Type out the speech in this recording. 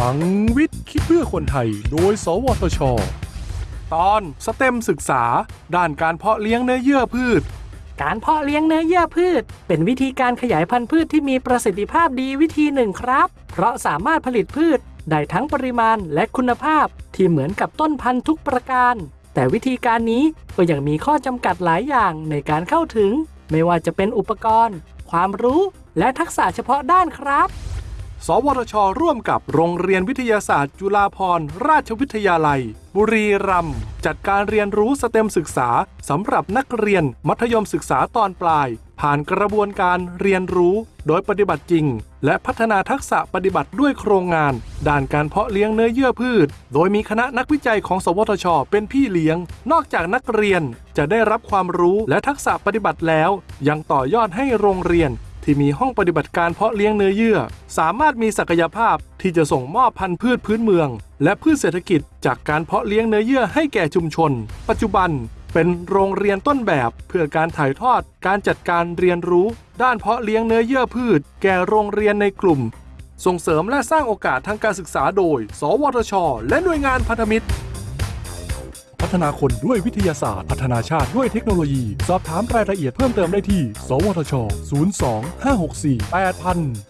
ลังวิทย์คิดเพื่อคนไทย โดย สวทช ตอนสเต็มศึกษา ด้านการเพาะเลี้ยงเนื้อเยื่อพืช การเพาะเลี้ยงเนื้อเยื่อพืช เป็นวิธีการขยายพันธุ์พืชที่มีประสิทธิภาพดีวิธีหนึ่งครับ เพราะสามารถผลิตพืชได้ทั้งปริมาณและคุณภาพที่เหมือนกับต้นพันธุ์ทุกประการ แต่วิธีการนี้ก็ยังมีข้อจำกัดหลายอย่างในการเข้าถึง ไม่ว่าจะเป็นอุปกรณ์ ความรู้ และทักษะเฉพาะด้านครับ สวทช ร่วมกับโรงเรียนวิทยาศาสตร์ จุฬาภรณราชวิทยาลัย บุรีรัมย์จัดการเรียนรู้สเต็มศึกษาสำหรับนักเรียนมัธยมศึกษาตอนปลาย ผ่านกระบวนการเรียนรู้โดยปฏิบัติจริง และพัฒนาทักษะปฏิบัติด้วยโครงงาน ด้านการเพาะเลี้ยงเนื้อเยื่อพืช โดยมีคณะนักวิจัยของ สวทช เป็นพี่เลี้ยง นอกจากนักเรียนจะได้รับความรู้และทักษะปฏิบัติแล้ว ยังต่อยอดให้โรงเรียน ที่มีห้องปฏิบัติการเพาะเลี้ยงเนื้อเยื่อ สามารถมีศักยภาพที่จะส่งมอบพันธุ์พืชพื้นเมือง และพืชเศรษฐกิจ จากการเพาะเลี้ยงเนื้อเยื่อให้แก่ชุมชน ปัจจุบันเป็นโรงเรียนต้นแบบเพื่อการถ่ายทอดการจัดการเรียนรู้ ด้านเพาะเลี้ยงเนื้อเยื่อพืช แก่โรงเรียนในกลุ่ม ส่งเสริมและสร้างโอกาสทางการศึกษาโดย สวทช และหน่วยงานพันธมิตร พัฒนาคนด้วยวิทยาศาสตร์ พัฒนาชาติด้วยเทคโนโลยี สอบถามรายละเอียดเพิ่มเติมได้ที่ สวทช 02 564 8000